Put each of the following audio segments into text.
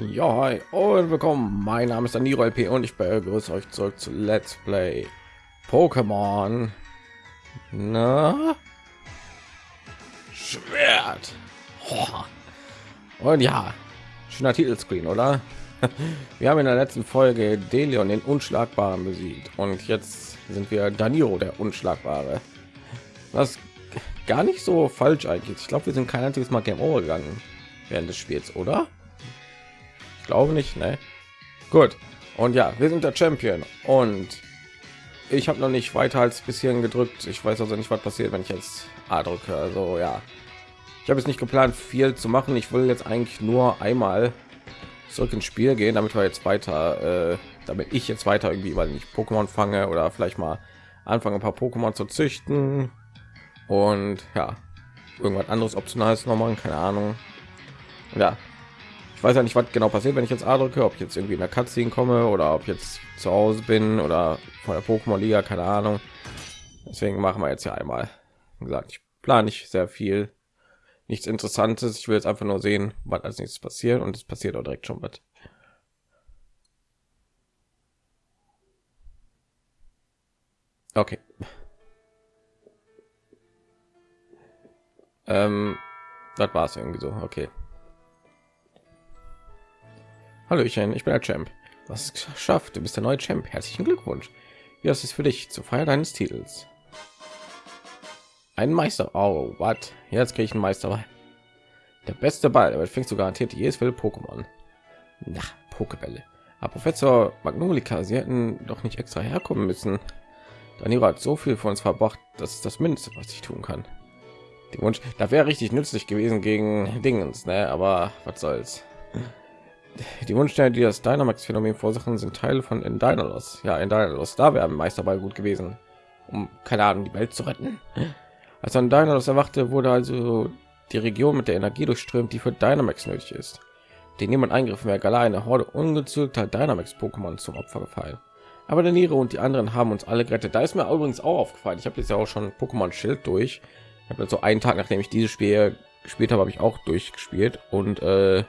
Ja, hi und willkommen. Mein Name ist Daniro LP und ich begrüße euch zurück zu Let's Play Pokémon. Na? Schwert. Und ja, schöner Titelscreen, oder? Wir haben in der letzten Folge Delion den Unschlagbaren besiegt und jetzt sind wir Daniro der Unschlagbare. Was gar nicht so falsch eigentlich. Ich glaube, wir sind kein einziges Mal Game Over gegangen während des Spiels, oder? Glaube nicht, ne? Gut. Und ja, wir sind der Champion und ich habe noch nicht weiter als bisschen gedrückt. Ich weiß also nicht, was passiert, wenn ich jetzt A drücke. Also ja, ich habe es nicht geplant, viel zu machen. Ich will jetzt eigentlich nur einmal zurück ins Spiel gehen, damit wir jetzt weiter, äh, damit ich jetzt weiter irgendwie, weil ich Pokémon fange oder vielleicht mal anfangen, ein paar Pokémon zu züchten und ja, irgendwas anderes optionales noch machen, keine Ahnung. Ja, ich weiß ja nicht, was genau passiert, wenn ich jetzt A drücke, ob ich jetzt irgendwie in der Cutscene komme oder ob ich jetzt zu Hause bin oder von der Pokémon Liga, keine Ahnung. Deswegen machen wir jetzt ja einmal. Wie gesagt, ich plane nicht sehr viel, nichts Interessantes. Ich will jetzt einfach nur sehen, was als nächstes passiert und es passiert auch direkt schon was. Okay. Ähm, das war es irgendwie so. Okay. Hallöchen, ich bin der Champ. Was es geschafft? Du bist der neue Champ. Herzlichen Glückwunsch. Ist es für dich zur Feier deines Titels? Ein Meister. Oh, was? Jetzt kriege ich einen Meister. Der beste Ball. Aber fängst du garantiert jedes will Pokémon. Na, Pokebälle. Aber Professor Magnolika, sie hätten doch nicht extra herkommen müssen. Danilo hat so viel von uns verbracht, das ist das Mindeste, was ich tun kann. Die Wunsch, da wäre richtig nützlich gewesen gegen Dingens, ne? Aber was soll's. Die Wunschsterne, die das Dynamax-Phänomen verursachen, sind Teile von Endynalos. Ja, Endynalos, da wäre Meisterball gut gewesen, um keine Ahnung die Welt zu retten. Als Endynalos erwachte, wurde also die Region mit der Energie durchströmt, die für Dynamax nötig ist. Den niemand eingriffen wäre Galar eine Horde ungezügelter Dynamax-Pokémon zum Opfer gefallen. Aber der Niere und die anderen haben uns alle gerettet. Da ist mir übrigens auch aufgefallen. Ich habe jetzt ja auch schon Pokémon Schild durch. Ich habe so einen Tag, nachdem ich dieses Spiel gespielt habe, habe ich auch durchgespielt und äh,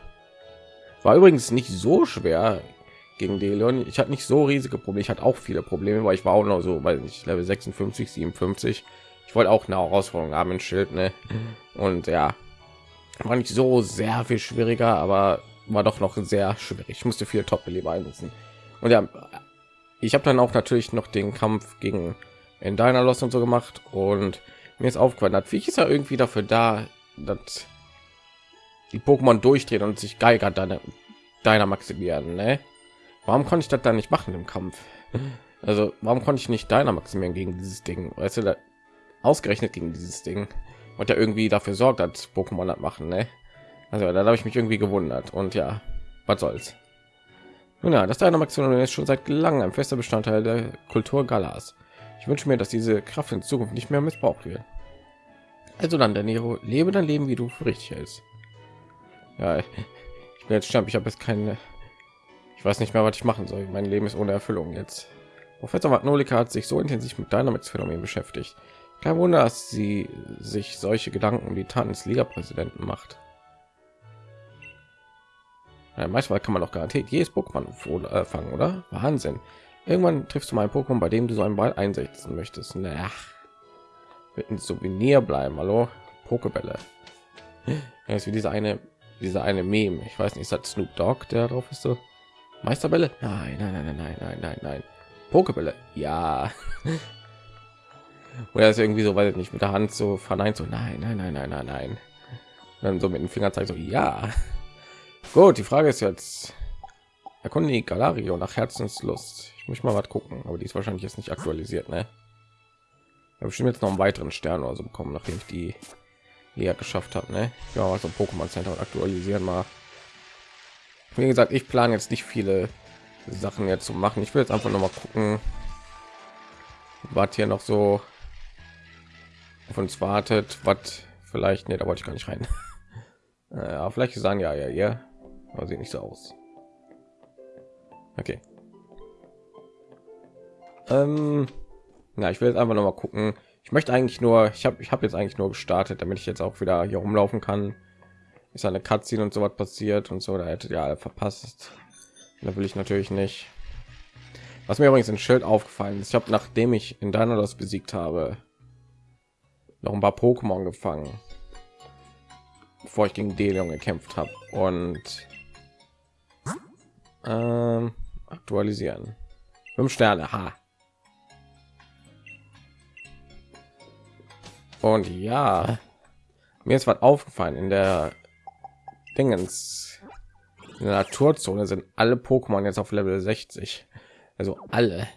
war übrigens nicht so schwer gegen Delion. Ich hatte nicht so riesige Probleme. Ich hatte auch viele Probleme, weil ich war auch noch so, weil ich Level 56, 57. Ich wollte auch eine Herausforderung haben in Schild, ne? Und ja, war nicht so sehr viel schwieriger, aber war doch noch sehr schwierig. Ich musste viel Top-Beleber einsetzen. Und ja, ich habe dann auch natürlich noch den Kampf gegen in deiner Lost und so gemacht und mir ist aufgefallen, hat wie ist ja irgendwie dafür da, dass die Pokémon durchdrehen und sich Geiger deine deiner maximieren. Ne? Warum konnte ich das dann nicht machen im Kampf? Also warum konnte ich nicht deiner maximieren gegen dieses Ding? Weißt du, da, ausgerechnet gegen dieses Ding und ja irgendwie dafür sorgt, dass Pokémon das machen. Ne? Also da habe ich mich irgendwie gewundert und ja, was soll's. Nun ja, das Dynamaximum ist schon seit langem ein fester Bestandteil der Kultur Galas. Ich wünsche mir, dass diese Kraft in Zukunft nicht mehr missbraucht wird. Also dann, Nero, lebe dein Leben, wie du für richtig hältst. Ja, ich bin jetzt Champ. Ich habe jetzt keine. Ich weiß nicht mehr, was ich machen soll. Mein Leben ist ohne Erfüllung jetzt. Professor Magnolika hat sich so intensiv mit Dynamax-Phänomen beschäftigt. Kein Wunder, dass sie sich solche Gedanken um die Taten des Liga-Präsidenten macht. Ja, manchmal kann man doch garantiert jedes Pokémon äh, fangen, oder? Wahnsinn. Irgendwann triffst du mal ein Pokémon, bei dem du so einen Ball einsetzen möchtest. Naja, wird ein Souvenir bleiben. Hallo, Pokebälle. Ja, ist wie diese eine dieser eine Meme. Ich weiß nicht, ist das Snoop Dogg, der drauf ist so? Meisterbälle? Nein, nein, nein, nein, nein, nein, nein. Pokebälle? Ja. Oder ist irgendwie so, weil nicht mit der Hand so verneint, so nein, nein, nein, nein, nein, nein. Und dann so mit dem Finger zeigt so ja. Gut, die Frage ist jetzt, erkunde die Galario nach Herzenslust. Ich muss mal was gucken, aber die ist wahrscheinlich jetzt nicht aktualisiert, ne? Ich habe bestimmt jetzt noch einen weiteren Stern oder so bekommen, nachdem ich die ja geschafft habe ne? ja also pokémon center aktualisieren mal. Wie gesagt ich plane jetzt nicht viele sachen jetzt zu machen. Ich will jetzt einfach noch mal gucken was hier noch so auf uns wartet was vielleicht nicht da wollte ich gar nicht rein. Ja vielleicht sagen ja ja ja. Aber sieht nicht so aus. Okay. Ähm, ja ich will jetzt einfach noch mal gucken ich möchte eigentlich nur ich habe ich habe jetzt eigentlich nur gestartet damit ich jetzt auch wieder hier rumlaufen kann ist eine Cutscene und so was passiert und so, da hätte ja verpasst. Da will ich natürlich nicht. Was mir übrigens ein Schild aufgefallen ist, ich habe nachdem ich in deiner das besiegt habe, noch ein paar Pokémon gefangen, bevor ich gegen Delion gekämpft habe und ähm, aktualisieren. Fünf Sterne, ha. Und ja, mir ist was aufgefallen in der Dingens in der Naturzone sind alle Pokémon jetzt auf Level 60. Also alle.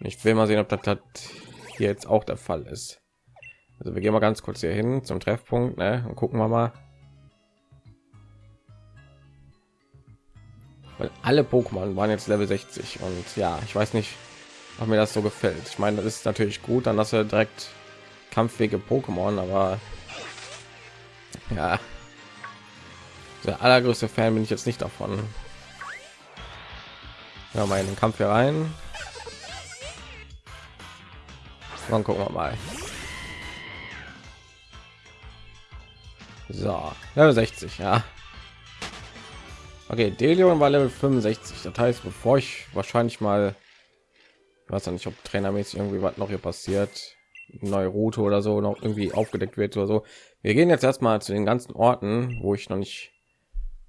Ich will mal sehen, ob das, hier jetzt auch der Fall ist. Also wir gehen mal ganz kurz hier hin zum Treffpunkt ne? und gucken wir mal. Weil alle Pokémon waren jetzt Level 60 und ja, ich weiß nicht, ob mir das so gefällt. Ich meine, das ist natürlich gut, dann dass er direkt kampfwege Pokémon, aber ja, der allergrößte Fan bin ich jetzt nicht davon. Ja, mal in den Kampf hier rein. Dann gucken wir mal. So, Level 60, ja. Okay, Delion war Level 65. Das heißt, bevor ich wahrscheinlich mal, ich weiß nicht, ob trainermäßig irgendwie was noch hier passiert, neue Route oder so noch irgendwie aufgedeckt wird oder so. Wir gehen jetzt erstmal zu den ganzen Orten, wo ich noch nicht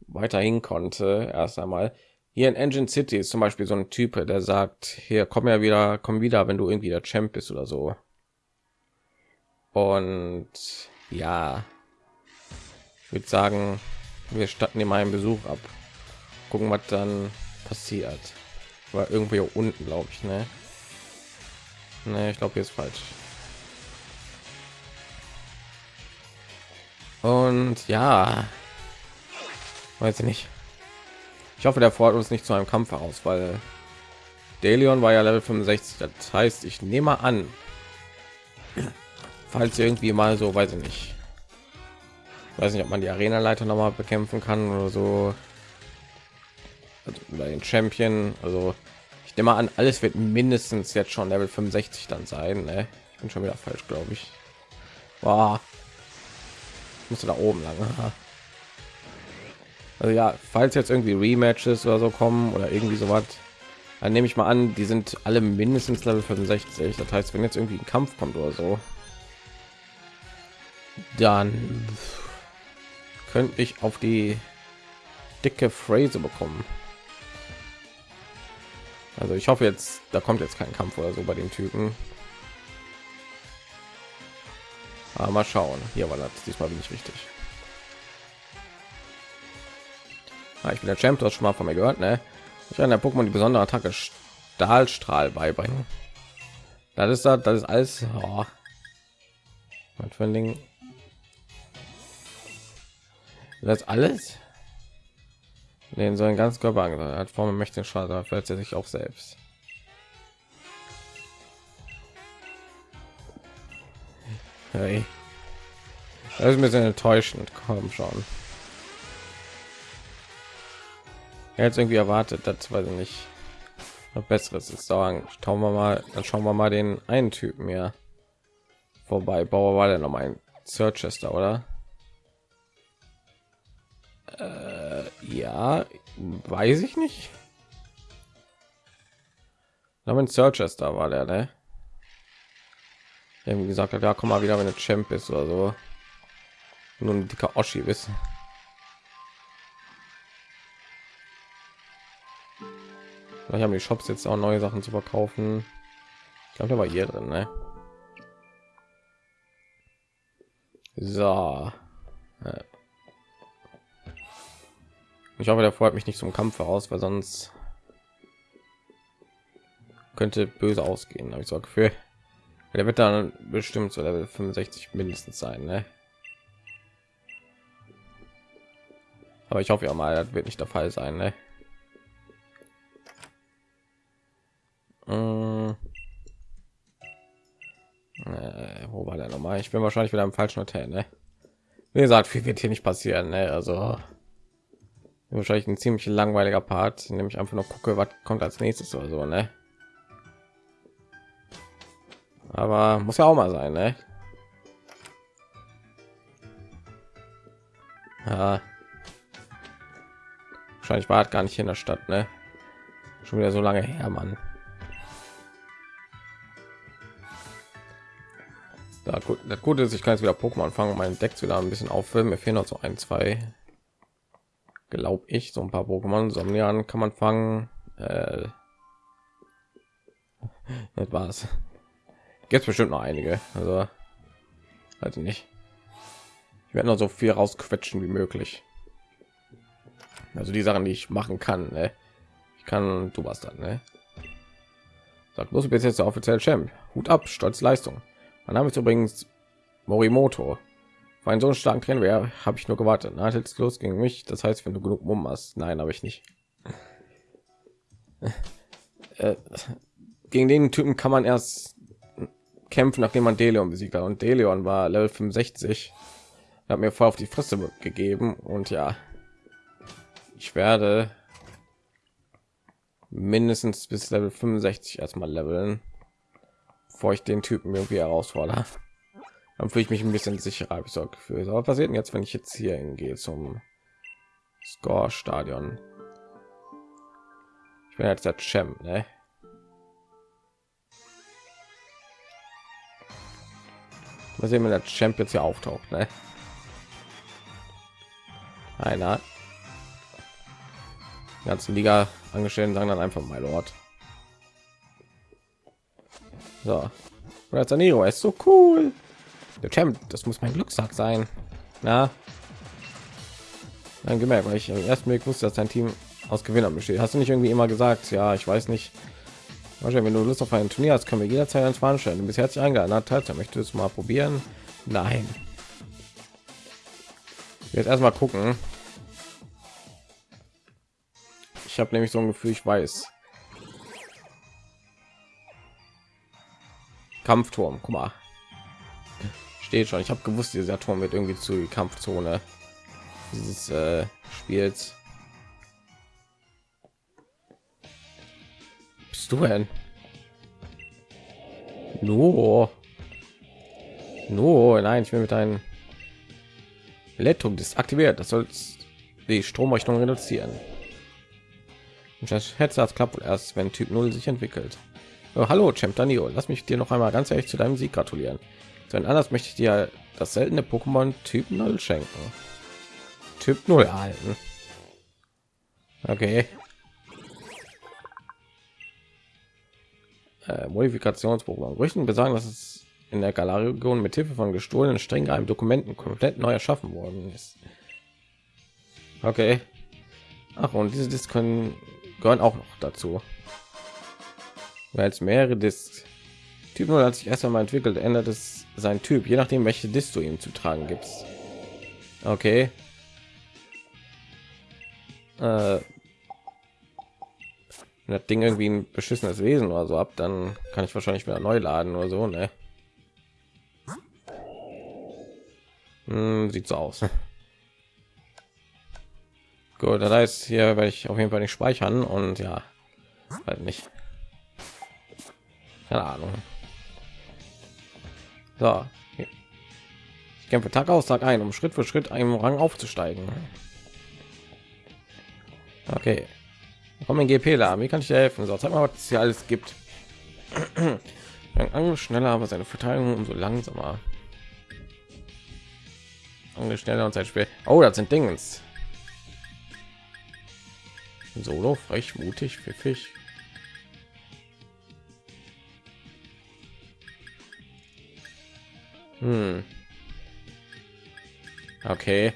weiterhin konnte. Erst einmal hier in Engine City ist zum Beispiel so ein Typ, der sagt, hier komm ja wieder, komm wieder, wenn du irgendwie der Champ bist oder so. Und ja, ich würde sagen, wir statten ihm einen Besuch ab. Gucken, was dann passiert. War irgendwie unten, glaube ich, ne? Ne, ich glaube, hier ist falsch. Und ja, weiß ich nicht. Ich hoffe, der fordert uns nicht zu einem Kampf heraus, weil Delion war ja Level 65. Das heißt, ich nehme an, falls irgendwie mal so, weiß ich nicht, weiß nicht, ob man die Arena-Leiter noch mal bekämpfen kann oder so, also, oder den Champion. Also ich nehme an, alles wird mindestens jetzt schon Level 65 dann sein. Ne? Ich bin schon wieder falsch, glaube ich. Wow. Musste da oben lang. Also ja, falls jetzt irgendwie Rematches oder so kommen oder irgendwie so was, dann nehme ich mal an, die sind alle mindestens Level 65. Das heißt, wenn jetzt irgendwie ein Kampf kommt oder so, dann könnte ich auf die dicke Phrase bekommen. Also ich hoffe jetzt, da kommt jetzt kein Kampf oder so bei den Typen. Aber mal schauen. Hier war das. Diesmal bin ich richtig. Ah, ich bin der Champ, das schon mal von mir gehört, ne? Ich kann der Pokémon die besondere Attacke Stahlstrahl beibringen. Das ist das, das ist alles. Oh. Was für ein Ding? Das alles? Den so ein ganz Körper hat Form mächtigen Schaden, er sich auch selbst. Hey. Das ist ein bisschen enttäuschend. Komm schon. jetzt irgendwie erwartet, das weiß ich nicht. Noch besseres ist sagen. Schauen wir mal, dann schauen wir mal den einen Typen hier vorbei. Bauer war der noch mal ein Searchester, oder? Äh, ja, weiß ich nicht. Aber ein Searchester war der, ne? Irgendwie gesagt hat, ja, komm mal wieder, wenn du Champ ist oder so. Nur ein dicker Oschi wissen. Vielleicht haben die Shops jetzt auch neue Sachen zu verkaufen. Ich glaube, da war hier drin, ne? So. Ich hoffe, der freut mich nicht zum Kampf aus, weil sonst könnte böse ausgehen. Habe ich so Gefühl. Der wird dann bestimmt so Level 65 mindestens sein, ne? Aber ich hoffe ja mal, das wird nicht der Fall sein, ne? Äh, wo war der nochmal? Ich bin wahrscheinlich wieder im falschen Hotel, ne? Wie gesagt, viel wird hier nicht passieren, ne? Also wahrscheinlich ein ziemlich langweiliger Part, nämlich einfach noch gucke, was kommt als nächstes oder so, ne? Aber muss ja auch mal sein, ne? Ja. Wahrscheinlich war gar nicht in der Stadt, ne? Schon wieder so lange her, Mann. Da gut, das Gute ist, ich kann jetzt wieder Pokémon fangen, mein Deck wieder ein bisschen auffüllen. Mir fehlen noch so ein, zwei, glaube ich, so ein paar Pokémon. Somnian kann man fangen. Äh, das war's. Jetzt bestimmt noch einige. Also, also nicht. Ich werde noch so viel rausquetschen wie möglich. Also die Sachen, die ich machen kann. Ne? Ich kann du was dann. Ne? Sagt muss bis jetzt der offizielle Champ. Hut ab, stolz Leistung. Mein Name ist übrigens Morimoto. Für einen so starken Trainer wäre, habe ich nur gewartet. Na, jetzt los gegen mich. Das heißt, wenn du genug Mumm hast. Nein, habe ich nicht. äh, gegen den Typen kann man erst kämpfen, nachdem man Deleon besiegt hat. Und Deleon war Level 65. Hat mir voll auf die Fresse gegeben. Und ja, ich werde mindestens bis Level 65 erstmal leveln, bevor ich den Typen irgendwie herausfordere. Dann fühle ich mich ein bisschen sicherer, habe ich so Gefühl. Aber passiert denn jetzt, wenn ich jetzt hier hingehe zum Score-Stadion? Ich bin jetzt der Champ, ne? Mal sehen, wenn der Champ jetzt hier auftaucht, ne? Einer ganzen Liga angestellten sagen dann einfach mal Lord. So, oder Saniro ist so cool. Der Champ, das muss mein Glückssack sein. Na, dann gemerkt, weil ich im ersten Blick wusste, dass dein Team aus Gewinnern besteht. Hast du nicht irgendwie immer gesagt, ja, ich weiß nicht. Wenn du Lust auf ein Turnier hast, können wir jederzeit eins veranstalten. Du bist herzlich eingeladen. Teilzeit möchtest du mal probieren? Nein. Jetzt erstmal gucken, ich habe nämlich so ein Gefühl, ich weiß. Kampfturm, guck mal. Steht schon. Ich habe gewusst, dieser Turm wird irgendwie zu Kampfzone dieses äh, Spiels. Bist du denn? No. No, nein, ich will mit einem Elektrum aktiviert. Das soll die Stromrichtung reduzieren. Schätze, das klappt erst, wenn Typ 0 sich entwickelt. Oh, hallo, Champ Danio. Lass mich dir noch einmal ganz ehrlich zu deinem Sieg gratulieren. Zu anders möchte ich dir das seltene Pokémon Typ 0 schenken. Typ 0 erhalten. Okay. Äh, Modifikationsprogramm. Gerüchten besagen, dass es in der Galar-Region mit Hilfe von gestohlenen streng geheimen Dokumenten komplett neu erschaffen worden ist. Okay. Ach, und diese Disks können gehören auch noch dazu. Weil es mehrere Discs. Typ 0 hat sich erst einmal entwickelt, ändert es sein Typ, je nachdem welche Disc du ihm zu tragen gibst. Okay. Äh, wenn das Ding irgendwie ein beschissenes Wesen oder so ab, dann kann ich wahrscheinlich wieder neu laden oder so, ne? Hm, sieht so aus. Gut, das heißt, hier werde ich auf jeden Fall nicht speichern und ja, halt nicht. Keine Ahnung. So, ich kämpfe Tag aus Tag ein, um Schritt für Schritt einem Rang aufzusteigen. Okay, kommen GP da. Wie kann ich dir helfen? So, zeig mal, was es hier alles gibt. Angel schneller, aber seine Verteilung umso langsamer. Angel schneller und sein Spiel. Oh, das sind Dingens. Solo, frech, mutig, pfiffig. Hm. Okay.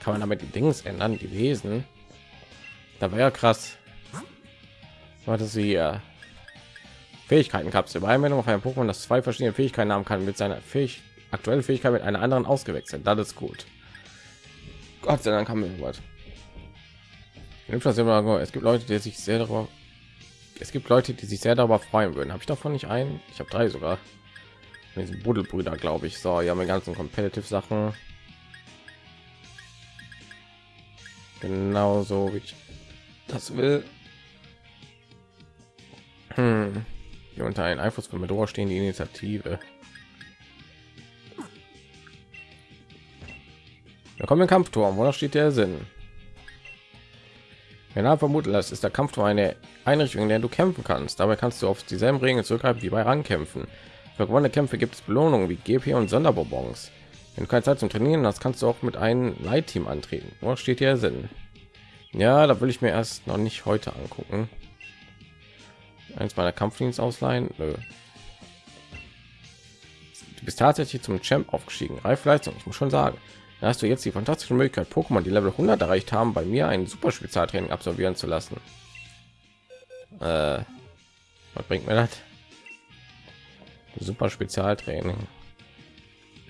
Kann man damit die Dings ändern, die Wesen? Da wäre ja krass. Warte sie ja. Fähigkeitenkapsel. Bei Anwendung auf einem Pokémon, das zwei verschiedene Fähigkeiten haben kann, mit seiner Fähigkeit aktuelle Fähigkeit mit einer anderen ausgewechselt. Das ist gut. Gott sei Dank haben wir was. Es gibt Leute, die sich sehr darüber, es gibt Leute, die sich sehr darüber freuen würden. Habe ich davon nicht ein? Ich habe drei sogar. Diese Buddelbrüder, glaube ich. So, ja, mit ganzen Competitive Sachen. Genauso wie ich das will. Hm. die unter einen Einfluss von Medora stehen die Initiative. Da kommt ein Kampfturm, wo steht der Sinn? Genau vermutet das ist der Kampfturm eine Einrichtung, in der du kämpfen kannst. Dabei kannst du auf dieselben Regeln zurückgreifen wie bei Rangkämpfen. Für gewonnene Kämpfe gibt es Belohnungen wie GP und Sonderbonbons. Wenn du keine Zeit zum Trainieren hast, kannst du auch mit einem Leitteam antreten. Wo steht hier Sinn? Ja, da will ich mir erst noch nicht heute angucken. Eins meiner Kampfdienst ausleihen. Nö. Du bist tatsächlich zum Champ aufgestiegen. Reifleistung, ich muss schon sagen. Da hast du jetzt die fantastische Möglichkeit, Pokémon, die Level 100 erreicht haben, bei mir ein super Spezialtraining absolvieren zu lassen. Äh, was bringt mir das? Super Spezialtraining.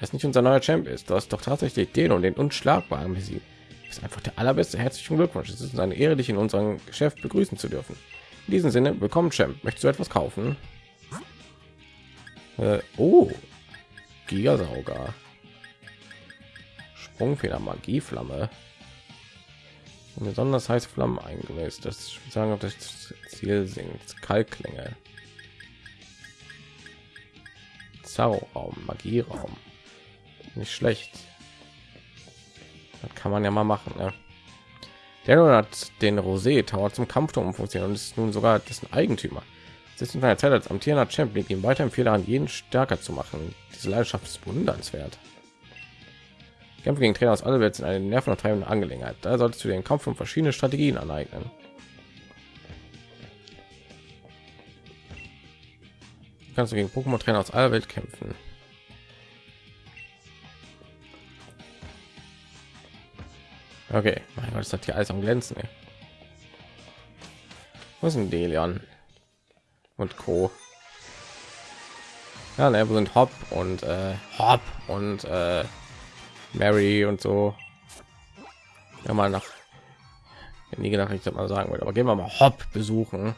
Das nicht unser neuer Champ ist. Du hast doch tatsächlich den und den unschlagbaren besiegt. Ist einfach der allerbeste. Herzlichen Glückwunsch. Es ist eine Ehre, dich in unserem Geschäft begrüßen zu dürfen. In diesem Sinne, willkommen, Champ. Möchtest du etwas kaufen? Äh, oh, Gigasauger. Sprungfeder, Magieflamme. Besonders heiße Flammen eingelöst. Das sagen, ob das Ziel sinkt. Kalklänge. Zauberraum, Magieraum. Nicht schlecht. Das kann man ja mal machen. Ne? Der hat den Rosé Tower zum Kampfturm funktioniert und ist nun sogar dessen Eigentümer. Es ist in einer Zeit als amtierender Champion ihm weiterhin viel an jeden stärker zu machen. Diese Leidenschaft ist bewundernswert. Kämpfe gegen Trainer aus aller Welt sind eine nervenaufreibende Angelegenheit. Da solltest du den Kampf und verschiedene Strategien aneignen. Kannst du gegen Pokémon Trainer aus aller Welt kämpfen. Okay, mein Gott, das hat hier alles am glänzen. Ey. Was sind Delion und Co. Ja, ne, sind Hop und äh, Hop und äh, Mary und so. Ja, mal nach nie gedacht, ich mal sagen würde, aber gehen wir mal Hop besuchen.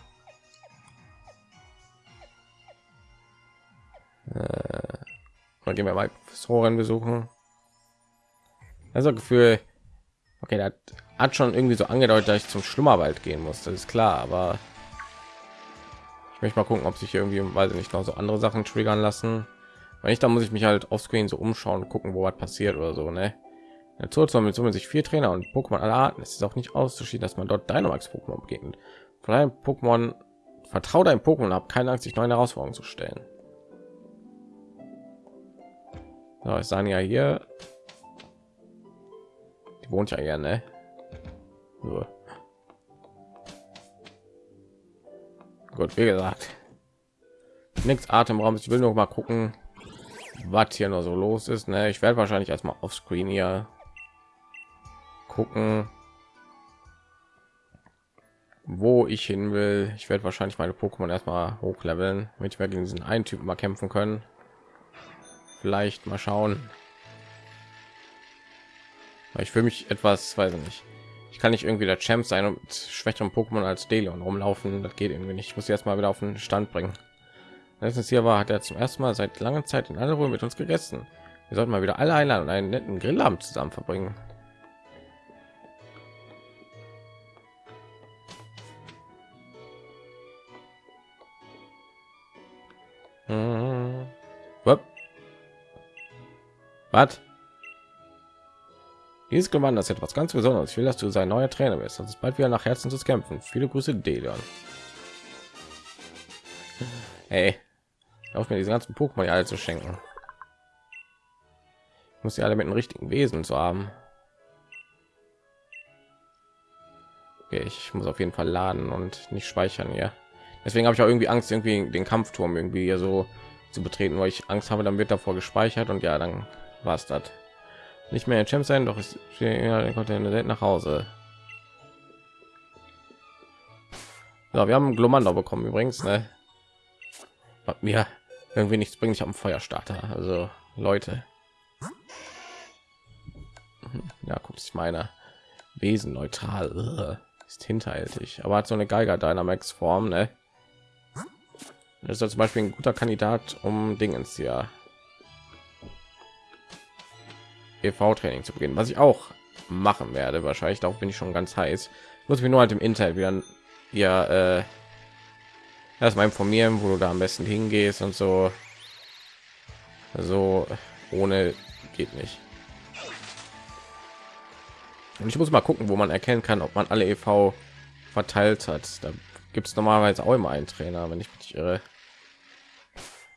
Äh, gehen wir mal Professoren besuchen. Also Gefühl, okay, das hat schon irgendwie so angedeutet, dass ich zum Schlummerwald gehen muss. Das ist klar, aber ich möchte mal gucken, ob sich irgendwie, weiß ich nicht, noch so andere Sachen triggern lassen. Weil ich da muss ich mich halt auf Screen so umschauen, gucken, wo was passiert oder so, ne? Zoo mit sich vier Trainer und Pokémon aller Arten. Es ist auch nicht auszuschließen, dass man dort Dynamax Pokémon begegnet. Von einem Pokémon vertraut ein Pokémon ab, keine Angst, sich neuen Herausforderungen zu stellen. So, ich sage ja hier, die wohnt ja hier, ne? So. Gut, wie gesagt, nichts Atemraum. Ich will noch mal gucken, was hier noch so los ist. Ne? Ich werde wahrscheinlich erstmal auf Screen hier gucken, wo ich hin will. Ich werde wahrscheinlich meine Pokémon erstmal hochleveln, damit wir gegen diesen einen Typen mal kämpfen können. Vielleicht mal schauen. Ich fühle mich etwas, weiß ich nicht. Ich kann nicht irgendwie der Champ sein und schwächeren Pokémon als Delion rumlaufen. Das geht irgendwie nicht. Ich muss jetzt mal wieder auf den Stand bringen. Letztens hier war, hat er zum ersten Mal seit langer Zeit in aller Ruhe mit uns gegessen. Wir sollten mal wieder alle einladen und einen netten Grillabend zusammen verbringen. Was? Dieses Gewand ist etwas ganz Besonderes. Ich will, dass du sein neuer Trainer bist. Das ist bald wieder nach Herzen zu kämpfen. Viele Grüße, Delion. Hey, auf mir diese ganzen Pokémon alle zu schenken. Ich muss sie alle mit dem richtigen Wesen zu haben. Okay, ich muss auf jeden Fall laden und nicht speichern hier. Deswegen habe ich auch irgendwie Angst, irgendwie den Kampfturm irgendwie so zu betreten, weil ich Angst habe, dann wird davor gespeichert und ja, dann war es das. Nicht mehr Champ sein, doch ist ja, konnte nach Hause. Ja, wir haben Glomando bekommen übrigens, ne? mir irgendwie nichts bringt. Ich habe einen Feuerstarter. Also Leute. Ja, guckt sich meine Wesen neutral ist hinterhältig, aber hat so eine Geiger Dynamax Form, ne? Das ist zum Beispiel ein guter Kandidat, um Dingens hier EV-Training zu beginnen, was ich auch machen werde. Wahrscheinlich darauf bin ich schon ganz heiß. Muss mir nur halt im Internet wieder ja äh, erstmal informieren, wo du da am besten hingehst und so. So ohne geht nicht. Und ich muss mal gucken, wo man erkennen kann, ob man alle EV verteilt hat. Da gibt es normalerweise auch immer einen Trainer, wenn ich mich irre.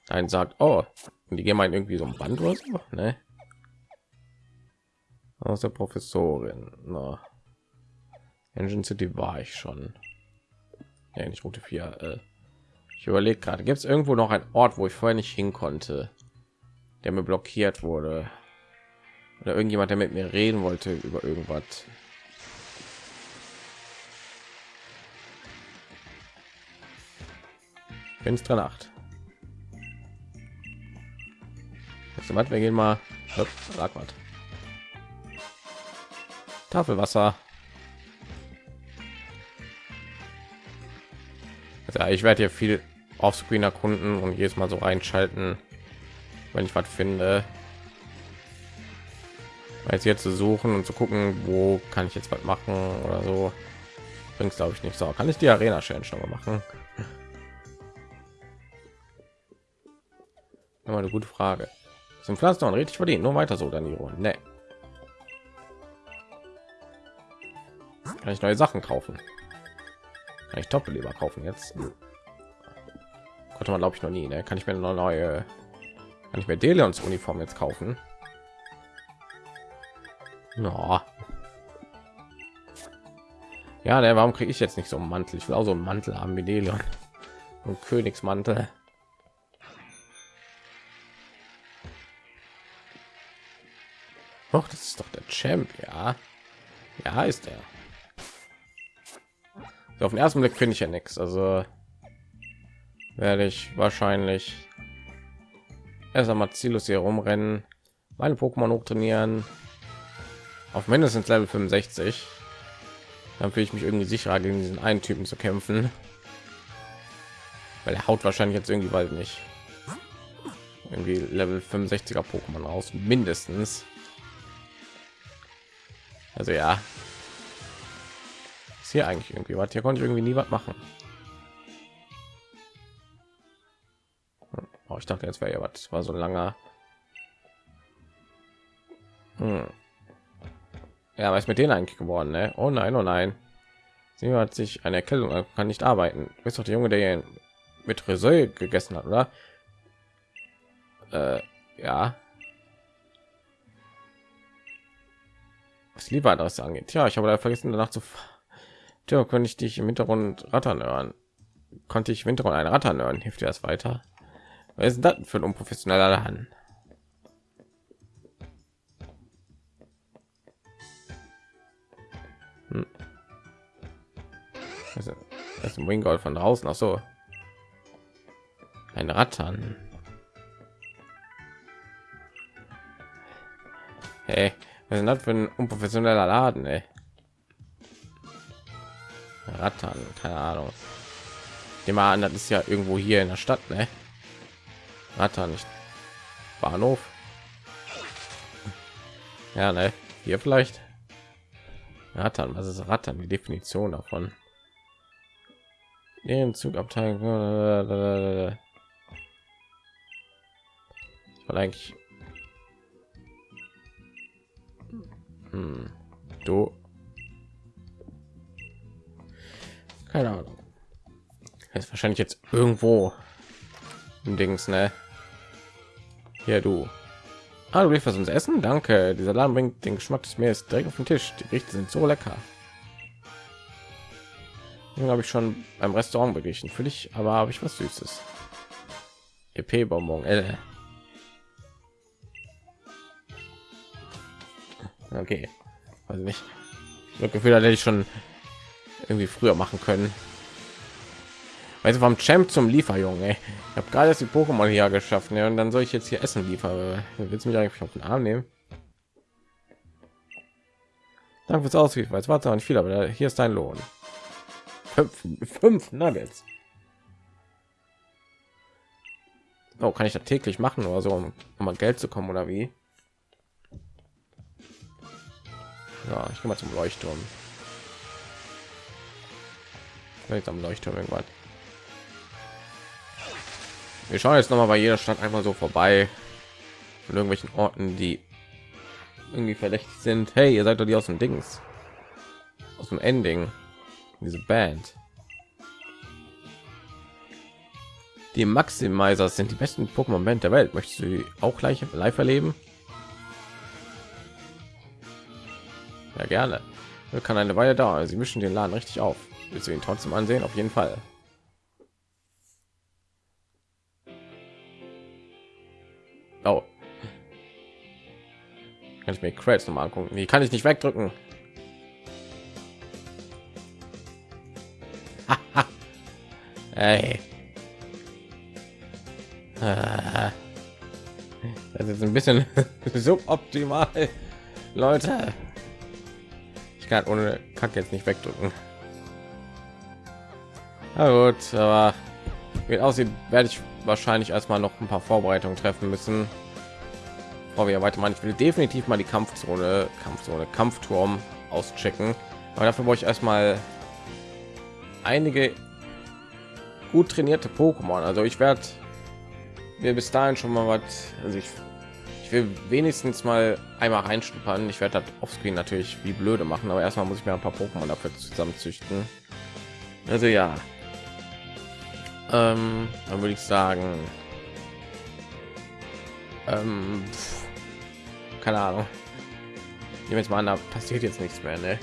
Ein sagt, oh, die gehen mal irgendwie so ein Band oder so, ne? Aus der Professorin. Na. Engine City war ich schon. Ja, nicht Route 4. Äh, ich überlege gerade, gibt es irgendwo noch ein Ort, wo ich vorher nicht hin konnte, der mir blockiert wurde? Oder irgendjemand, der mit mir reden wollte über irgendwas? Finstere Nacht. Jetzt wir gehen mal. Hopp, Tafelwasser. ja, ich werde hier viel offscreen erkunden und jedes Mal so reinschalten, wenn ich was finde. Als jetzt zu suchen und zu gucken, wo kann ich jetzt was machen oder so, bringt glaube ich nicht so. Kann ich die Arena Challenge noch mal machen? Immer eine gute Frage. Zum Pflanzen richtig verdient. Nur weiter so, Danilo. Ne. Kann ich neue Sachen kaufen? Kann ich Doppelleber kaufen jetzt? Konnte man glaube ich noch nie. Ne? Kann ich mir eine neue, kann ich mir Delions Uniform jetzt kaufen? No. Ja, der warum kriege ich jetzt nicht so einen Mantel? Ich will auch so einen Mantel haben wie Delion und Königsmantel. Doch, das ist doch der Champ, ja. Ja, ist er. Auf den ersten Blick finde ich ja nichts. Also werde ich wahrscheinlich erst einmal ziellos hier rumrennen, meine Pokémon hoch trainieren, auf mindestens Level 65. Dann fühle ich mich irgendwie sicherer gegen diesen einen Typen zu kämpfen, weil er haut wahrscheinlich jetzt irgendwie bald nicht irgendwie Level 65er Pokémon raus, mindestens. Also ja, hier eigentlich irgendwie was? Hier konnte ich irgendwie nie was machen. Oh, ich dachte, jetzt wäre ja was. War so langer. Hm. Ja, was mit denen eigentlich geworden? Ne? Oh nein, oh nein. Sie hat sich eine Erkältung, kann nicht arbeiten. Du bist doch der Junge, der mit Resol gegessen hat, oder? Äh, ja. was lieber das angeht. Ja, ich habe da vergessen danach zu ja, könnte ich dich im Hintergrund rattern hören. Konnte ich im Hintergrund ein rattern hören? Hilft dir das weiter? Was ist das für ein unprofessioneller Laden? Hm. Das ist ein Wingold von draußen. Ach so. Ein Rattern. Hey, was ist das für ein unprofessioneller Laden, ey? Rattern, keine Ahnung. Dem an, das ist ja irgendwo hier in der Stadt, ne? Rattern nicht. Bahnhof. Ja, ne? Hier vielleicht. Rattern, was ist Rattern? Die Definition davon. Den Zugabteil. Weil eigentlich Hm. Du. Keine Ahnung. ist wahrscheinlich jetzt irgendwo im Dings, ne? Hier du. Ah, du was uns essen? Danke. Dieser Laden bringt den Geschmack des Meeres direkt auf den Tisch. Die Gerichte sind so lecker. Den habe ich schon beim Restaurant beglichen. Für dich aber habe ich was Süßes. EP Bonbon. L. okay also nicht das gefühl hatte ich schon irgendwie früher machen können. Also vom champ zum lieferjungen ich habe gerade die pokémon hier geschaffen ja, und dann soll ich jetzt hier essen liefern willst du mich eigentlich auf den arm nehmen? Danke fürs auswählen weil es war nicht viel aber hier ist dein lohn. Fünf, fünf nuggets. Oh, kann ich das täglich machen oder so um, um an geld zu kommen oder wie? Ja, ich gehe mal zum Leuchtturm. Vielleicht am Leuchtturm irgendwann. wir schauen jetzt noch mal bei jeder Stadt einmal so vorbei von irgendwelchen Orten, die irgendwie verdächtig sind. Hey, ihr seid doch die aus dem Dings, aus dem Ending, diese Band. Die Maximizers sind die besten Pokémon-Band der Welt. Möchtest du auch gleich live erleben? Ja, gerne. Kann eine Weile dauern. Sie mischen den Laden richtig auf. Willst du ihn trotzdem ansehen? Auf jeden Fall. Oh. Kann ich mir Credits noch mal angucken? Die kann ich nicht wegdrücken. Ey. Das ist ein bisschen suboptimal, Leute. Ich kann ohne Kack jetzt nicht wegdrücken. Na gut, aber wie aussieht, werde ich wahrscheinlich erstmal noch ein paar Vorbereitungen treffen müssen. Bevor wir weitermachen, ich will definitiv mal die Kampfzone, Kampfzone, Kampfturm auschecken. Aber dafür brauche ich erstmal einige gut trainierte Pokémon. Also ich werde wir bis dahin schon mal was. Also ich will wenigstens mal einmal reinschnuppern. Ich werde das offscreen natürlich wie blöde machen, aber erstmal muss ich mir ein paar Pokémon dafür zusammenzüchten. Also ja, ähm, dann würde ich sagen, ähm, pff, keine Ahnung. Nehmen jetzt mal an, da passiert jetzt nichts mehr, ne?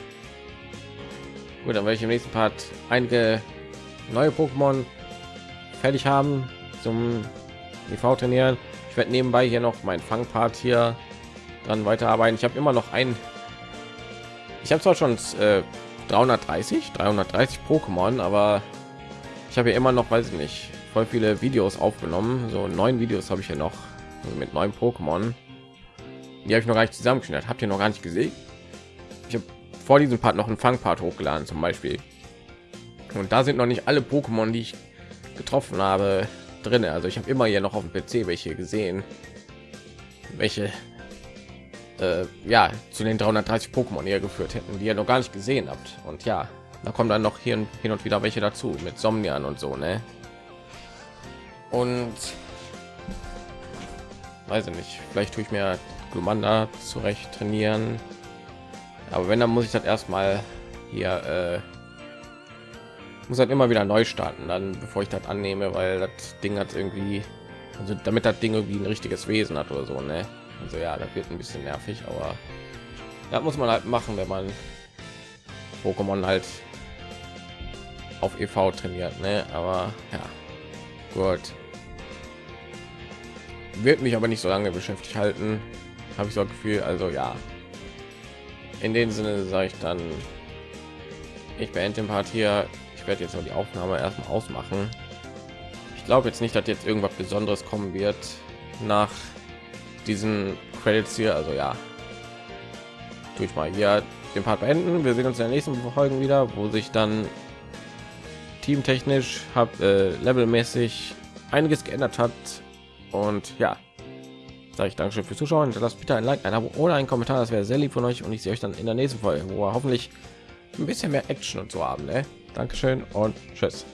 Gut, dann werde ich im nächsten Part einige neue Pokémon fertig haben zum EV trainieren. Werde nebenbei hier noch mein Fangpart hier dran weiterarbeiten. Ich habe immer noch ein. Ich habe zwar schon äh, 330, 330 Pokémon, aber ich habe ja immer noch, weiß ich nicht, voll viele Videos aufgenommen. So neun Videos habe ich ja noch also mit neuen Pokémon. Die habe ich noch gar nicht zusammengeschnitten. Habt ihr noch gar nicht gesehen? Ich habe vor diesem Part noch einen Fangpart hochgeladen zum Beispiel. Und da sind noch nicht alle Pokémon, die ich getroffen habe, drin. Also ich habe immer hier noch auf dem PC welche gesehen, welche äh, ja zu den 330 Pokémon hier geführt hätten, die ihr noch gar nicht gesehen habt. Und ja, da kommen dann noch hier hin und wieder welche dazu mit Somnian und so, ne? Und weiß ich nicht, vielleicht tue ich mir Glumanda zurecht trainieren. Aber wenn, dann muss ich das erstmal hier äh, muss halt immer wieder neu starten, dann bevor ich das annehme, weil das Ding hat irgendwie, also damit das Ding irgendwie ein richtiges Wesen hat oder so, ne? Also ja, das wird ein bisschen nervig, aber da muss man halt machen, wenn man Pokémon halt auf EV trainiert, ne? Aber ja, gut. Wird mich aber nicht so lange beschäftigt halten, habe ich so ein Gefühl. Also ja, in dem Sinne sage ich dann, ich beende den Part hier. Ich werde jetzt noch die Aufnahme erstmal ausmachen. Ich glaube jetzt nicht, dass jetzt irgendwas Besonderes kommen wird nach diesen Credits hier. Also ja, tue ich mal hier den Part beenden. Wir sehen uns in der nächsten Folge wieder, wo sich dann teamtechnisch hat äh, levelmäßig einiges geändert hat und ja sage ich danke schön fürs zuschauen lasst bitte ein like ein abo oder ein kommentar das wäre sehr lieb von euch und ich sehe euch dann in der nächsten folge wo wir hoffentlich ein bisschen mehr action und so haben ne? Dankeschön und tschüss